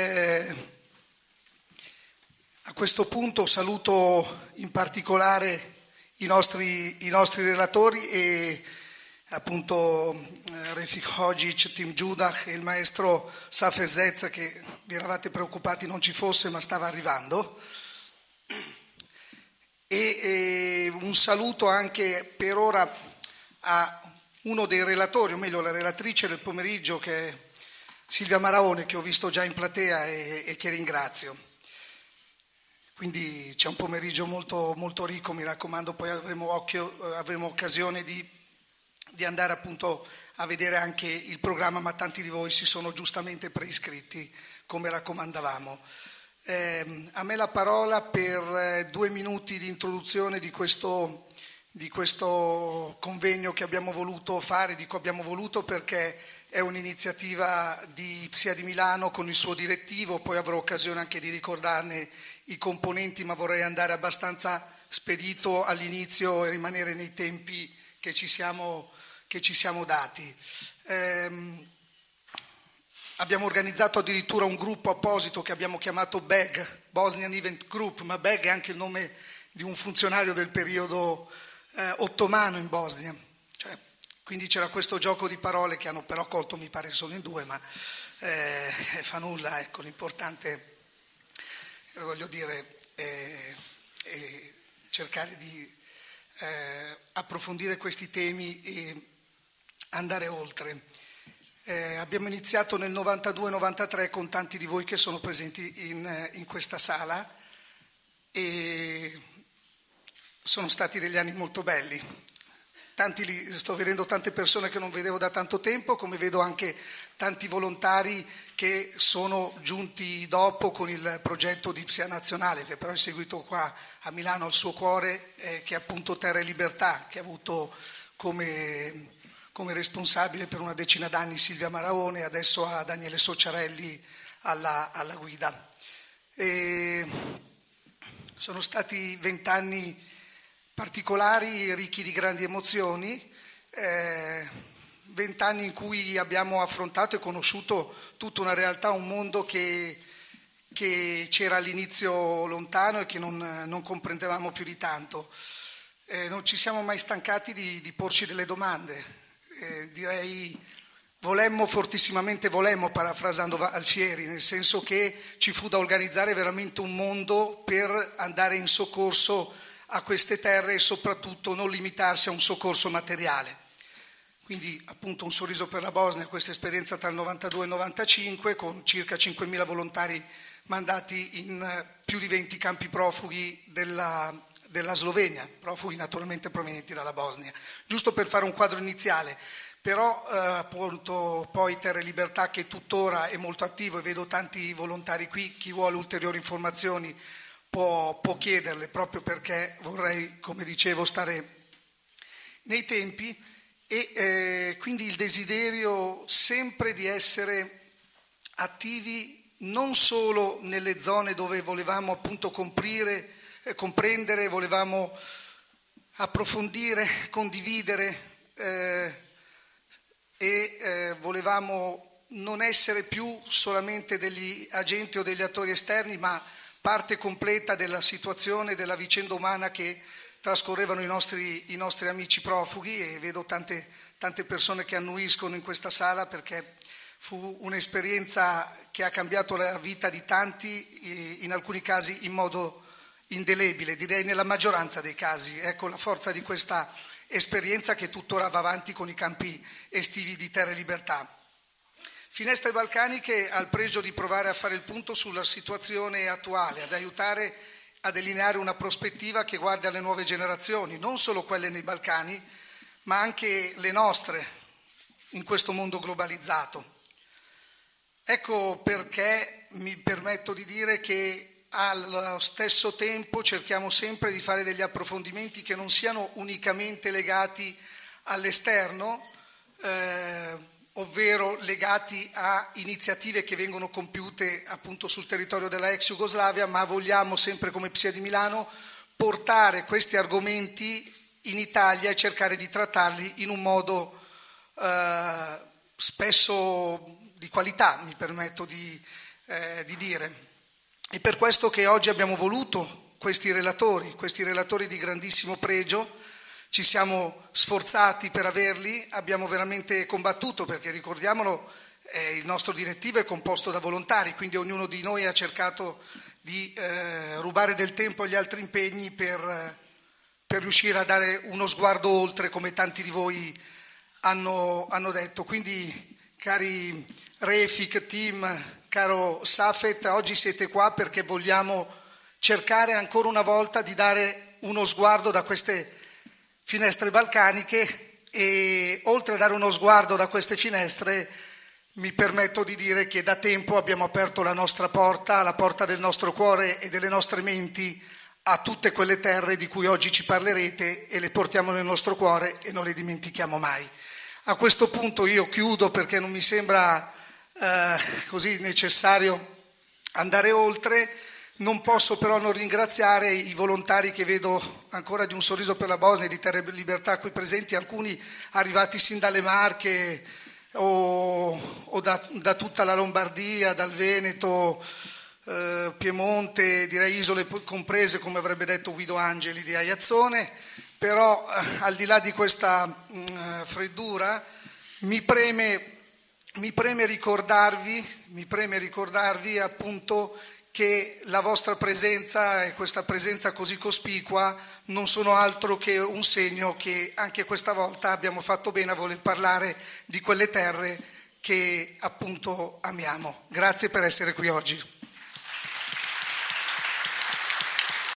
eh, a questo punto saluto in particolare i nostri, i nostri relatori e appunto eh, Refik Hodzic, Tim Giudah e il maestro Safezez che vi eravate preoccupati non ci fosse ma stava arrivando. E, e un saluto anche per ora a uno dei relatori, o meglio la relatrice del pomeriggio che è Silvia Maraone che ho visto già in platea e, e che ringrazio. Quindi c'è un pomeriggio molto, molto ricco, mi raccomando, poi avremo, occhio, eh, avremo occasione di, di, andare appunto a vedere anche il programma, ma tanti di voi si sono giustamente preiscritti come raccomandavamo. Eh, a me la parola per eh, due minuti di introduzione di questo, di questo convegno che abbiamo voluto fare, dico abbiamo voluto perché è un'iniziativa di, sia di Milano con il suo direttivo, poi avrò occasione anche di ricordarne i componenti, ma vorrei andare abbastanza spedito all'inizio e rimanere nei tempi che ci siamo, che ci siamo dati. Eh, abbiamo organizzato addirittura un gruppo apposito che abbiamo chiamato BEG, Bosnian Event Group, ma BEG è anche il nome di un funzionario del periodo eh, ottomano in Bosnia. Cioè, quindi c'era questo gioco di parole che hanno però colto, mi pare solo in due, ma eh, fa nulla, ecco, l'importante voglio dire, eh, eh, cercare di eh, approfondire questi temi e andare oltre. Eh, abbiamo iniziato nel 92-93 con tanti di voi che sono presenti in, in questa sala e sono stati degli anni molto belli. Tanti, sto vedendo tante persone che non vedevo da tanto tempo, come vedo anche tanti volontari che sono giunti dopo con il progetto di Psia Nazionale, che però è seguito qua a Milano al suo cuore, eh, che è appunto Terra e Libertà, che ha avuto come, come responsabile per una decina d'anni Silvia Maraone e adesso ha Daniele Sociarelli alla, alla guida. E sono stati vent'anni particolari, ricchi di grandi emozioni. Eh, vent'anni in cui abbiamo affrontato e conosciuto tutta una realtà, un mondo che, che c'era all'inizio lontano e che non, non comprendevamo più di tanto. Eh, non ci siamo mai stancati di, di porci delle domande. Eh, direi volemmo fortissimamente, volemmo, parafrasando Alfieri, nel senso che ci fu da organizzare veramente un mondo per andare in soccorso a queste terre e soprattutto non limitarsi a un soccorso materiale. Quindi appunto un sorriso per la Bosnia, questa esperienza tra il 92 e il 95 con circa 5.000 volontari mandati in eh, più di 20 campi profughi della, della Slovenia, profughi naturalmente provenienti dalla Bosnia. Giusto per fare un quadro iniziale, però eh, appunto poi Terra e Libertà che tuttora è molto attivo e vedo tanti volontari qui, chi vuole ulteriori informazioni può, può chiederle proprio perché vorrei, come dicevo, stare nei tempi e eh, quindi il desiderio sempre di essere attivi non solo nelle zone dove volevamo appunto comprire, eh, comprendere, volevamo approfondire, condividere eh, e eh, volevamo non essere più solamente degli agenti o degli attori esterni, ma parte completa della situazione, della vicenda umana che trascorrevano i nostri, i nostri amici profughi e vedo tante, tante persone che annuiscono in questa sala perché fu un'esperienza che ha cambiato la vita di tanti, in alcuni casi in modo indelebile, direi nella maggioranza dei casi. Ecco la forza di questa esperienza che tuttora va avanti con i campi estivi di Terra e Libertà. Finestre Balcaniche ha il pregio di provare a fare il punto sulla situazione attuale, ad aiutare a delineare una prospettiva che guardi alle nuove generazioni, non solo quelle nei Balcani, ma anche le nostre in questo mondo globalizzato. Ecco perché mi permetto di dire che allo stesso tempo cerchiamo sempre di fare degli approfondimenti che non siano unicamente legati all'esterno, eh, ovvero legati a iniziative che vengono compiute appunto sul territorio della ex Jugoslavia, ma vogliamo sempre come PSIA di Milano portare questi argomenti in Italia e cercare di trattarli in un modo eh, spesso di qualità, mi permetto di, eh, di dire. È per questo che oggi abbiamo voluto questi relatori, questi relatori di grandissimo pregio, ci siamo sforzati per averli, abbiamo veramente combattuto perché ricordiamolo, eh, il nostro direttivo è composto da volontari, quindi ognuno di noi ha cercato di eh, rubare del tempo agli altri impegni per, per, riuscire a dare uno sguardo oltre, come tanti di voi hanno, hanno detto. Quindi, cari Refik, team, caro Safet, oggi siete qua perché vogliamo cercare ancora una volta di dare uno sguardo da queste finestre balcaniche e oltre a dare uno sguardo da queste finestre mi permetto di dire che da tempo abbiamo aperto la nostra porta, la porta del nostro cuore e delle nostre menti a tutte quelle terre di cui oggi ci parlerete e le portiamo nel nostro cuore e non le dimentichiamo mai. A questo punto io chiudo perché non mi sembra eh, così necessario andare oltre. Non posso però non ringraziare i volontari che vedo ancora di un sorriso per la Bosnia e di Terre Libertà qui presenti, alcuni arrivati sin dalle Marche, o, o da, da, tutta la Lombardia, dal Veneto, eh, Piemonte, direi isole comprese, come avrebbe detto Guido Angeli di Aiazzone, però eh, al di là di questa mh, mm, freddura mi preme, mi preme ricordarvi, mi preme ricordarvi appunto che la vostra presenza e questa presenza così cospicua non sono altro che un segno che anche questa volta abbiamo fatto bene a voler parlare di quelle terre che appunto amiamo. Grazie per essere qui oggi.